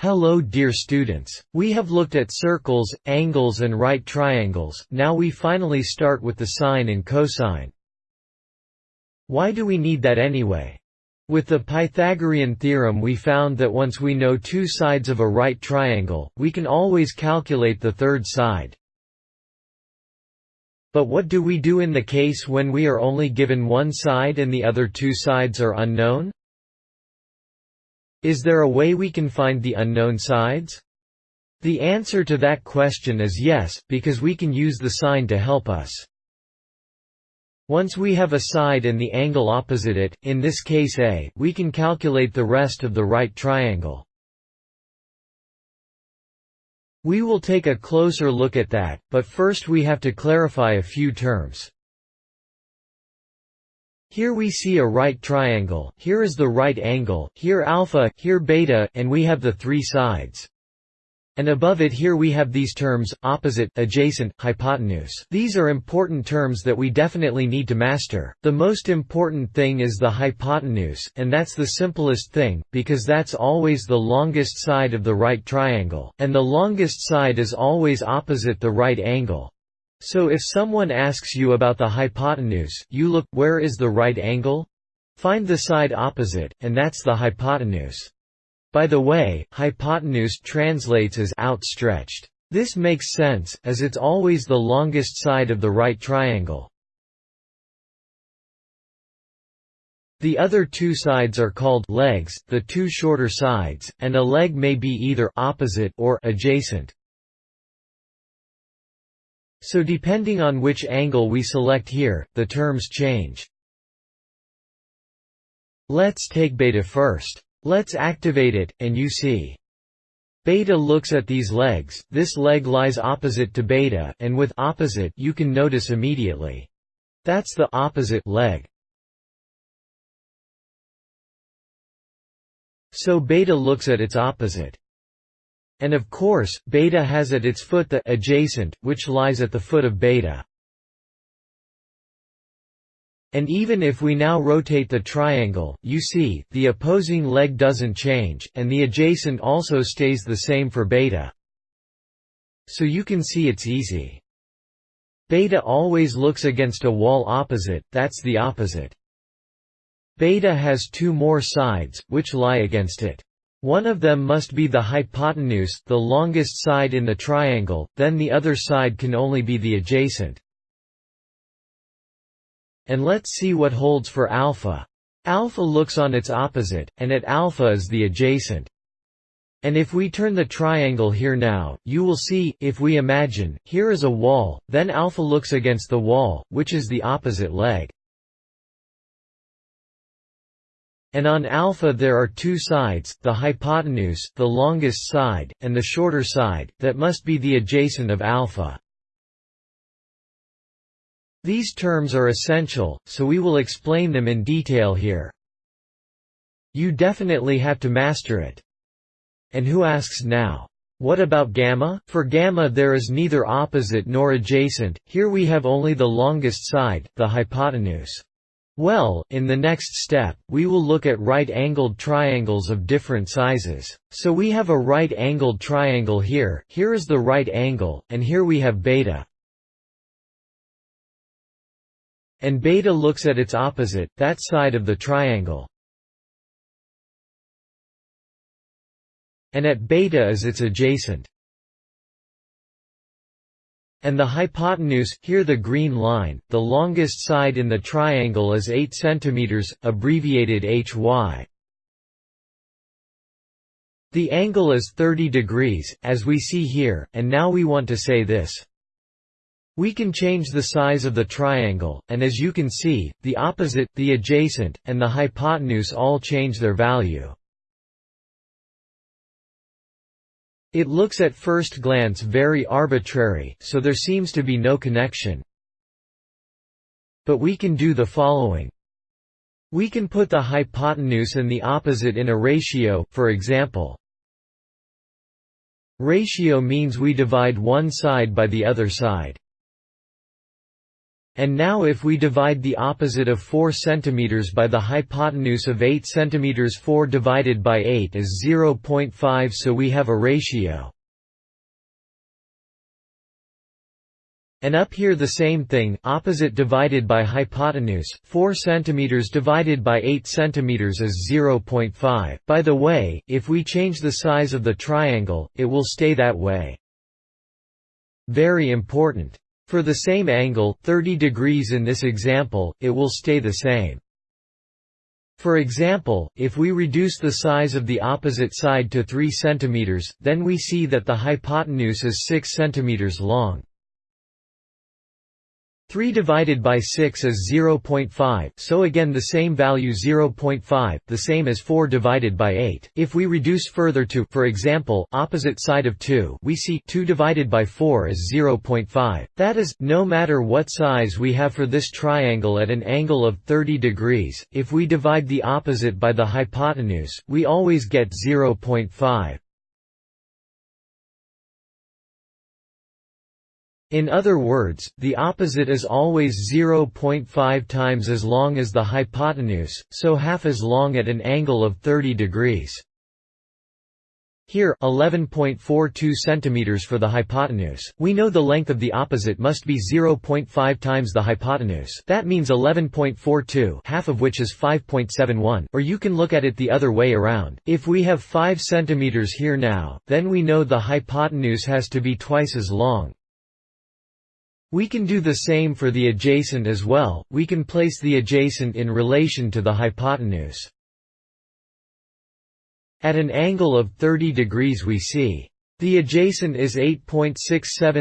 Hello dear students. We have looked at circles, angles and right triangles, now we finally start with the sine and cosine. Why do we need that anyway? With the Pythagorean theorem we found that once we know two sides of a right triangle, we can always calculate the third side. But what do we do in the case when we are only given one side and the other two sides are unknown? Is there a way we can find the unknown sides? The answer to that question is yes, because we can use the sine to help us. Once we have a side and the angle opposite it, in this case A, we can calculate the rest of the right triangle. We will take a closer look at that, but first we have to clarify a few terms. Here we see a right triangle, here is the right angle, here alpha, here beta, and we have the three sides. And above it here we have these terms, opposite, adjacent, hypotenuse. These are important terms that we definitely need to master. The most important thing is the hypotenuse, and that's the simplest thing, because that's always the longest side of the right triangle, and the longest side is always opposite the right angle. So if someone asks you about the hypotenuse, you look, where is the right angle? Find the side opposite, and that's the hypotenuse. By the way, hypotenuse translates as outstretched. This makes sense, as it's always the longest side of the right triangle. The other two sides are called legs, the two shorter sides, and a leg may be either opposite or adjacent. So depending on which angle we select here, the terms change. Let's take beta first. Let's activate it, and you see. Beta looks at these legs, this leg lies opposite to beta, and with opposite you can notice immediately. That's the opposite leg. So beta looks at its opposite. And of course, beta has at its foot the adjacent, which lies at the foot of beta. And even if we now rotate the triangle, you see, the opposing leg doesn't change, and the adjacent also stays the same for beta. So you can see it's easy. Beta always looks against a wall opposite, that's the opposite. Beta has two more sides, which lie against it. One of them must be the hypotenuse, the longest side in the triangle, then the other side can only be the adjacent. And let's see what holds for alpha. Alpha looks on its opposite, and at alpha is the adjacent. And if we turn the triangle here now, you will see, if we imagine, here is a wall, then alpha looks against the wall, which is the opposite leg. And on alpha there are two sides, the hypotenuse, the longest side, and the shorter side, that must be the adjacent of alpha. These terms are essential, so we will explain them in detail here. You definitely have to master it. And who asks now? What about gamma? For gamma there is neither opposite nor adjacent, here we have only the longest side, the hypotenuse. Well, in the next step, we will look at right-angled triangles of different sizes. So we have a right-angled triangle here, here is the right angle, and here we have beta. And beta looks at its opposite, that side of the triangle. And at beta is its adjacent. And the hypotenuse, here the green line, the longest side in the triangle is 8 cm, abbreviated HY. The angle is 30 degrees, as we see here, and now we want to say this. We can change the size of the triangle, and as you can see, the opposite, the adjacent, and the hypotenuse all change their value. It looks at first glance very arbitrary, so there seems to be no connection. But we can do the following. We can put the hypotenuse and the opposite in a ratio, for example. Ratio means we divide one side by the other side. And now if we divide the opposite of 4 cm by the hypotenuse of 8 cm 4 divided by 8 is 0.5 so we have a ratio And up here the same thing, opposite divided by hypotenuse, 4 cm divided by 8 cm is 0.5. By the way, if we change the size of the triangle, it will stay that way. Very important. For the same angle 30 degrees in this example, it will stay the same. For example, if we reduce the size of the opposite side to 3 cm, then we see that the hypotenuse is 6 cm long. 3 divided by 6 is 0.5, so again the same value 0.5, the same as 4 divided by 8. If we reduce further to, for example, opposite side of 2, we see 2 divided by 4 is 0.5. That is, no matter what size we have for this triangle at an angle of 30 degrees, if we divide the opposite by the hypotenuse, we always get 0.5. In other words, the opposite is always 0.5 times as long as the hypotenuse, so half as long at an angle of 30 degrees. Here 11.42 cm for the hypotenuse. We know the length of the opposite must be 0.5 times the hypotenuse. That means 11.42, half of which is 5.71. Or you can look at it the other way around. If we have 5 cm here now, then we know the hypotenuse has to be twice as long. We can do the same for the adjacent as well, we can place the adjacent in relation to the hypotenuse. At an angle of 30 degrees we see the adjacent is 8.67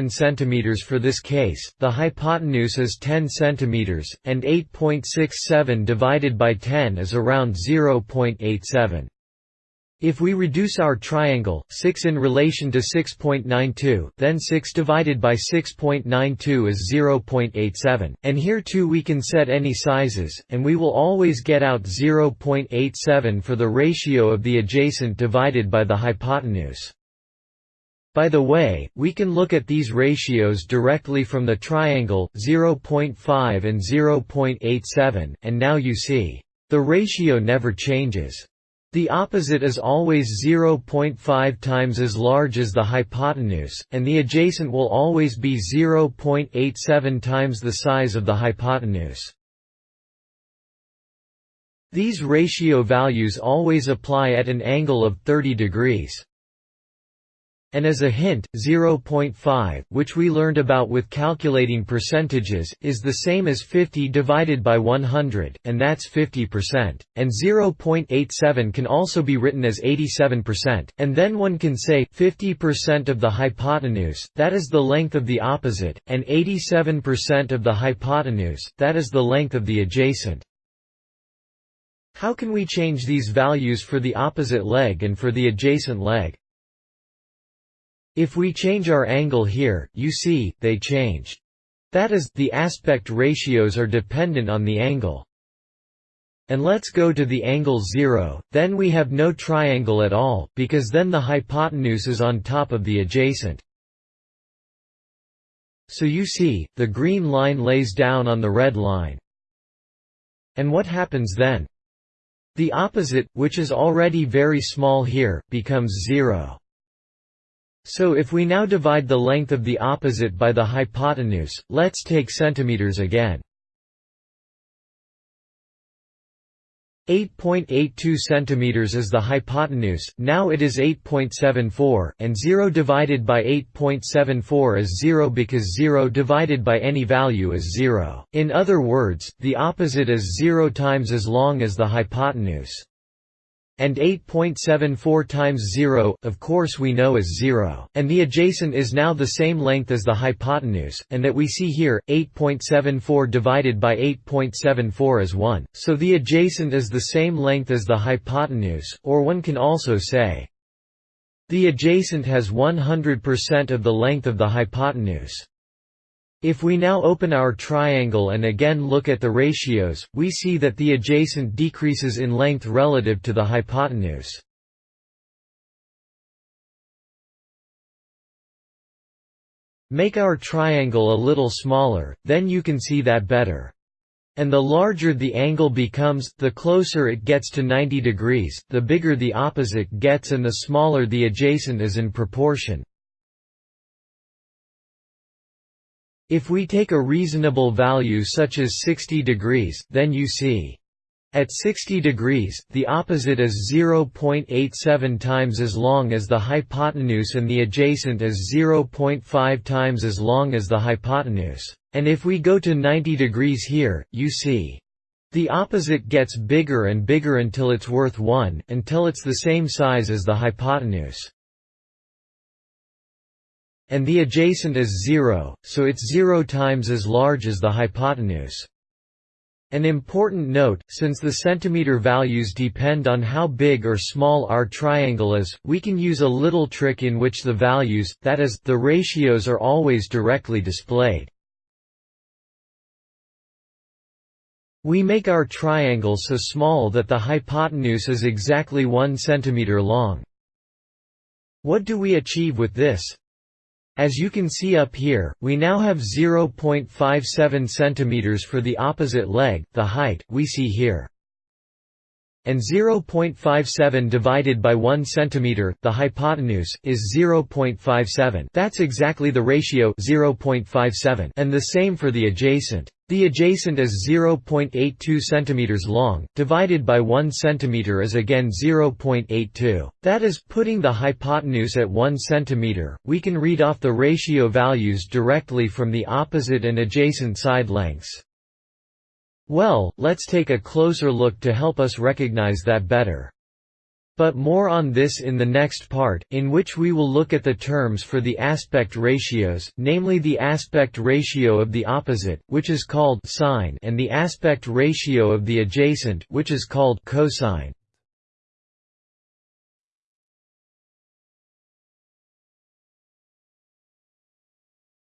cm for this case, the hypotenuse is 10 cm, and 8.67 divided by 10 is around 0.87. If we reduce our triangle, 6 in relation to 6.92, then 6 divided by 6.92 is 0.87, and here too we can set any sizes, and we will always get out 0.87 for the ratio of the adjacent divided by the hypotenuse. By the way, we can look at these ratios directly from the triangle, 0.5 and 0.87, and now you see, the ratio never changes. The opposite is always 0.5 times as large as the hypotenuse, and the adjacent will always be 0.87 times the size of the hypotenuse. These ratio values always apply at an angle of 30 degrees. And as a hint, 0.5, which we learned about with calculating percentages, is the same as 50 divided by 100, and that's 50%. And 0.87 can also be written as 87%, and then one can say, 50% of the hypotenuse, that is the length of the opposite, and 87% of the hypotenuse, that is the length of the adjacent. How can we change these values for the opposite leg and for the adjacent leg? If we change our angle here, you see, they change. That is, the aspect ratios are dependent on the angle. And let's go to the angle 0, then we have no triangle at all, because then the hypotenuse is on top of the adjacent. So you see, the green line lays down on the red line. And what happens then? The opposite, which is already very small here, becomes 0. So if we now divide the length of the opposite by the hypotenuse, let's take centimeters again. 8.82 centimeters is the hypotenuse, now it is 8.74, and 0 divided by 8.74 is 0 because 0 divided by any value is 0. In other words, the opposite is 0 times as long as the hypotenuse. And 8.74 times 0, of course we know is 0. And the adjacent is now the same length as the hypotenuse, and that we see here, 8.74 divided by 8.74 is 1. So the adjacent is the same length as the hypotenuse, or one can also say, the adjacent has 100% of the length of the hypotenuse. If we now open our triangle and again look at the ratios, we see that the adjacent decreases in length relative to the hypotenuse. Make our triangle a little smaller, then you can see that better. And the larger the angle becomes, the closer it gets to 90 degrees, the bigger the opposite gets and the smaller the adjacent is in proportion. If we take a reasonable value such as 60 degrees, then you see at 60 degrees, the opposite is 0.87 times as long as the hypotenuse and the adjacent is 0.5 times as long as the hypotenuse. And if we go to 90 degrees here, you see. The opposite gets bigger and bigger until it's worth 1, until it's the same size as the hypotenuse. And the adjacent is 0, so it's 0 times as large as the hypotenuse. An important note, since the centimeter values depend on how big or small our triangle is, we can use a little trick in which the values, that is, the ratios are always directly displayed. We make our triangle so small that the hypotenuse is exactly 1 centimeter long. What do we achieve with this? As you can see up here, we now have 0.57 cm for the opposite leg, the height, we see here. And 0.57 divided by 1 cm, the hypotenuse, is 0.57 that's exactly the ratio 0.57 and the same for the adjacent. The adjacent is 0.82 cm long, divided by 1 cm is again 0.82. That is, putting the hypotenuse at 1 cm, we can read off the ratio values directly from the opposite and adjacent side lengths. Well, let's take a closer look to help us recognize that better. But more on this in the next part, in which we will look at the terms for the aspect ratios, namely the aspect ratio of the opposite, which is called sine and the aspect ratio of the adjacent, which is called cosine.